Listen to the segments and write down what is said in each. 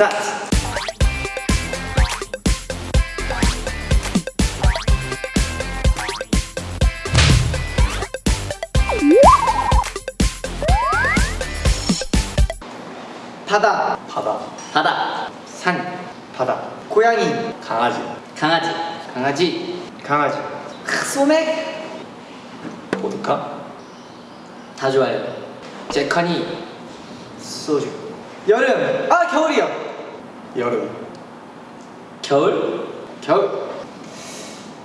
스타트! 바다, 바다. 바다. 산, 바다. 고양이, 강아지. 강아지. 강아지, 강아지. 크, 소맥, 보드카. 다 좋아요. 제커니, 소주, 여름, 아 겨울이요, 여름. 겨울? 겨울,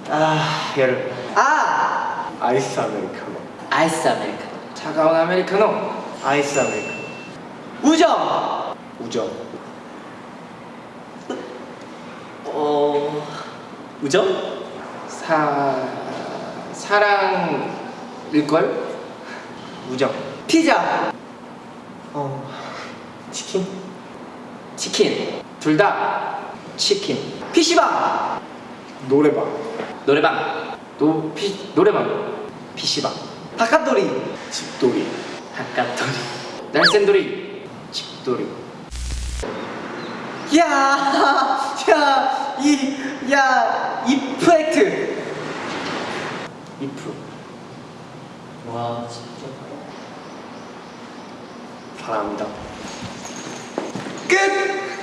아 여름. 아! 아이스 아메리카노. 아이스 아메리카노. 차가운 아메리카노, 아이스 아메리카노. 우정, 우정. 어 우정? 사 사랑일걸? 우정. 피자, 어 치킨. 치킨 둘 다 치킨, PC방, 노래방. 노래방. 노 피, 노래방, PC방, 바깥돌이, 집돌이. 바깥돌이. 날쌘돌이, 집돌이. 야, 야, 이, 야, 이프렉트. 이프 와 진짜. 사랑합니다. 끝.